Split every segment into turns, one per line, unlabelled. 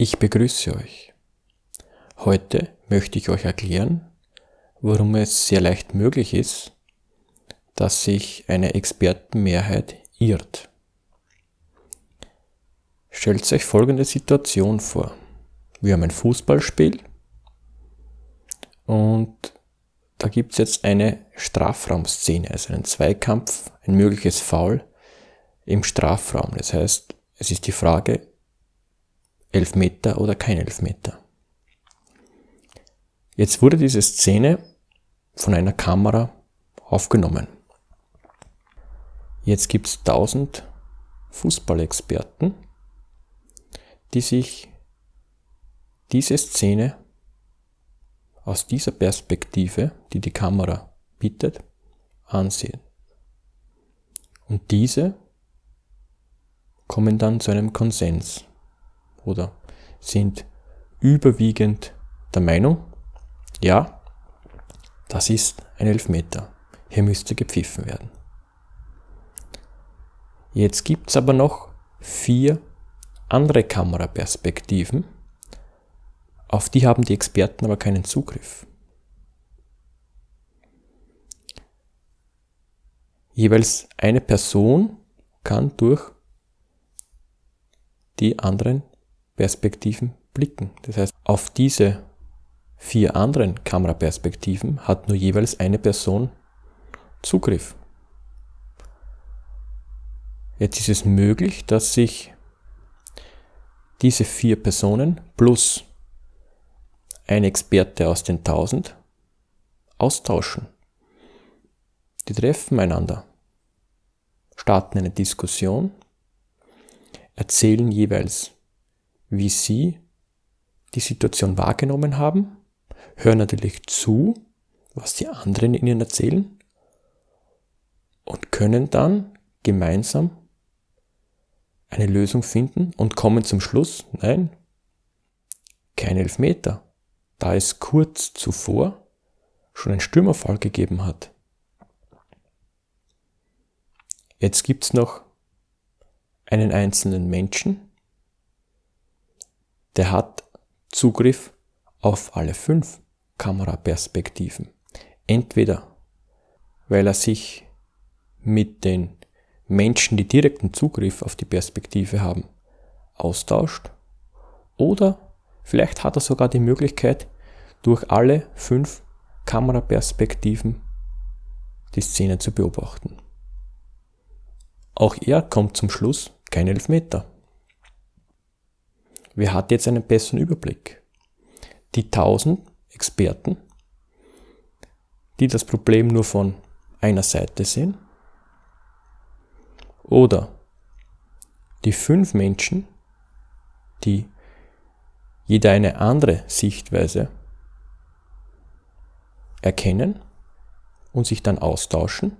Ich begrüße euch. Heute möchte ich euch erklären, warum es sehr leicht möglich ist, dass sich eine Expertenmehrheit irrt. Stellt euch folgende Situation vor. Wir haben ein Fußballspiel und da gibt es jetzt eine Strafraumszene, also einen Zweikampf, ein mögliches Foul im Strafraum. Das heißt, es ist die Frage, Elfmeter oder kein Elfmeter. Jetzt wurde diese Szene von einer Kamera aufgenommen. Jetzt gibt es tausend Fußballexperten, die sich diese Szene aus dieser Perspektive, die die Kamera bietet, ansehen. Und diese kommen dann zu einem Konsens oder sind überwiegend der Meinung, ja, das ist ein Elfmeter. Hier müsste gepfiffen werden. Jetzt gibt es aber noch vier andere Kameraperspektiven, auf die haben die Experten aber keinen Zugriff. Jeweils eine Person kann durch die anderen Perspektiven blicken. Das heißt, auf diese vier anderen Kameraperspektiven hat nur jeweils eine Person Zugriff. Jetzt ist es möglich, dass sich diese vier Personen plus ein Experte aus den 1000 austauschen. Die treffen einander, starten eine Diskussion, erzählen jeweils, wie sie die Situation wahrgenommen haben, hören natürlich zu, was die anderen ihnen erzählen und können dann gemeinsam eine Lösung finden und kommen zum Schluss, nein, kein Elfmeter da es kurz zuvor schon einen Stürmerfall gegeben hat. Jetzt gibt es noch einen einzelnen Menschen, der hat Zugriff auf alle fünf Kameraperspektiven. Entweder weil er sich mit den Menschen, die direkten Zugriff auf die Perspektive haben, austauscht oder Vielleicht hat er sogar die Möglichkeit, durch alle fünf Kameraperspektiven die Szene zu beobachten. Auch er kommt zum Schluss kein Elfmeter. Wer hat jetzt einen besseren Überblick? Die tausend Experten, die das Problem nur von einer Seite sehen? Oder die fünf Menschen, die jeder eine andere Sichtweise erkennen und sich dann austauschen.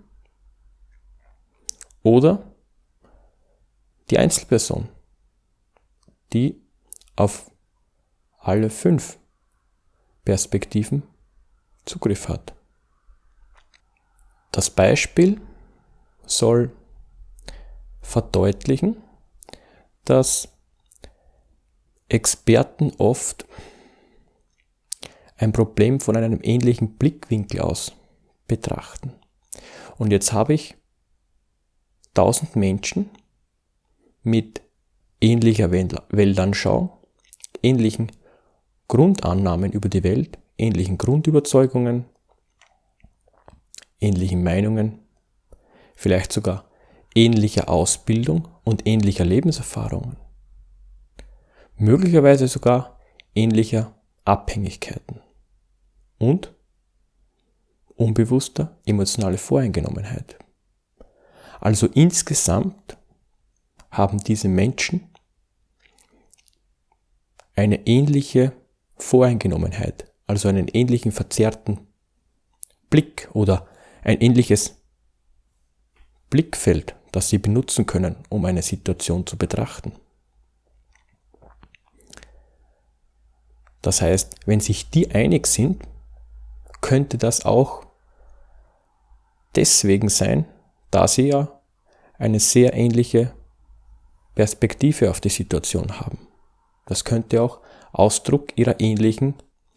Oder die Einzelperson, die auf alle fünf Perspektiven Zugriff hat. Das Beispiel soll verdeutlichen, dass Experten oft ein Problem von einem ähnlichen Blickwinkel aus betrachten. Und jetzt habe ich tausend Menschen mit ähnlicher Weltanschauung, ähnlichen Grundannahmen über die Welt, ähnlichen Grundüberzeugungen, ähnlichen Meinungen, vielleicht sogar ähnlicher Ausbildung und ähnlicher Lebenserfahrungen möglicherweise sogar ähnlicher Abhängigkeiten und unbewusster emotionale Voreingenommenheit. Also insgesamt haben diese Menschen eine ähnliche Voreingenommenheit, also einen ähnlichen verzerrten Blick oder ein ähnliches Blickfeld, das sie benutzen können, um eine Situation zu betrachten. Das heißt, wenn sich die einig sind, könnte das auch deswegen sein, da sie ja eine sehr ähnliche Perspektive auf die Situation haben. Das könnte auch Ausdruck ihrer ähnlichen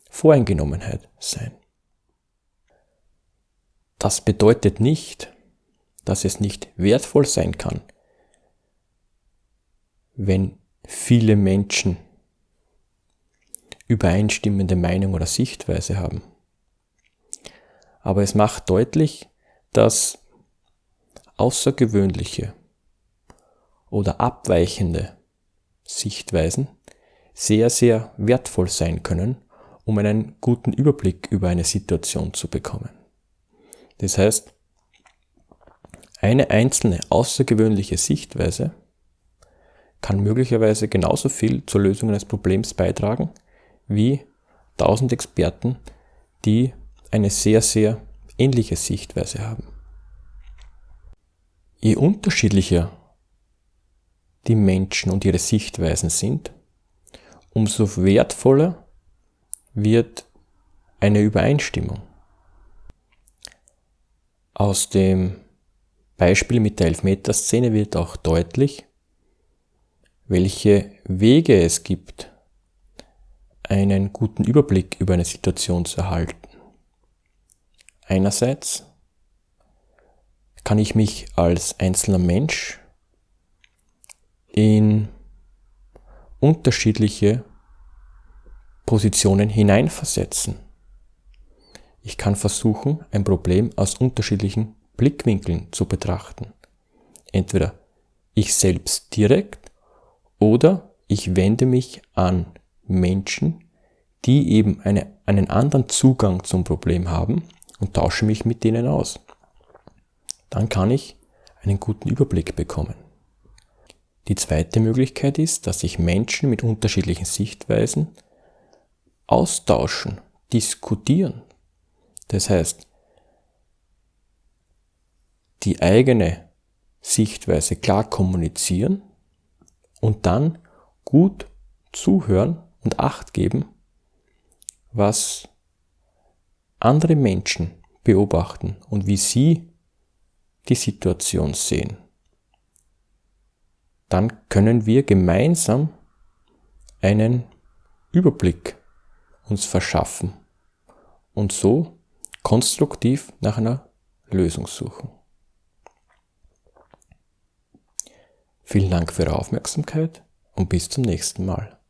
Voreingenommenheit sein. Das bedeutet nicht, dass es nicht wertvoll sein kann, wenn viele Menschen übereinstimmende Meinung oder Sichtweise haben. Aber es macht deutlich, dass außergewöhnliche oder abweichende Sichtweisen sehr, sehr wertvoll sein können, um einen guten Überblick über eine Situation zu bekommen. Das heißt, eine einzelne außergewöhnliche Sichtweise kann möglicherweise genauso viel zur Lösung eines Problems beitragen wie tausend Experten, die eine sehr, sehr ähnliche Sichtweise haben. Je unterschiedlicher die Menschen und ihre Sichtweisen sind, umso wertvoller wird eine Übereinstimmung. Aus dem Beispiel mit der Elfmeterszene wird auch deutlich, welche Wege es gibt, einen guten Überblick über eine Situation zu erhalten. Einerseits kann ich mich als einzelner Mensch in unterschiedliche Positionen hineinversetzen. Ich kann versuchen, ein Problem aus unterschiedlichen Blickwinkeln zu betrachten. Entweder ich selbst direkt oder ich wende mich an Menschen, die eben eine, einen anderen Zugang zum Problem haben und tausche mich mit denen aus. Dann kann ich einen guten Überblick bekommen. Die zweite Möglichkeit ist, dass sich Menschen mit unterschiedlichen Sichtweisen austauschen, diskutieren. Das heißt, die eigene Sichtweise klar kommunizieren und dann gut zuhören und Acht geben, was andere Menschen beobachten und wie sie die Situation sehen. Dann können wir gemeinsam einen Überblick uns verschaffen und so konstruktiv nach einer Lösung suchen. Vielen Dank für Ihre Aufmerksamkeit und bis zum nächsten Mal.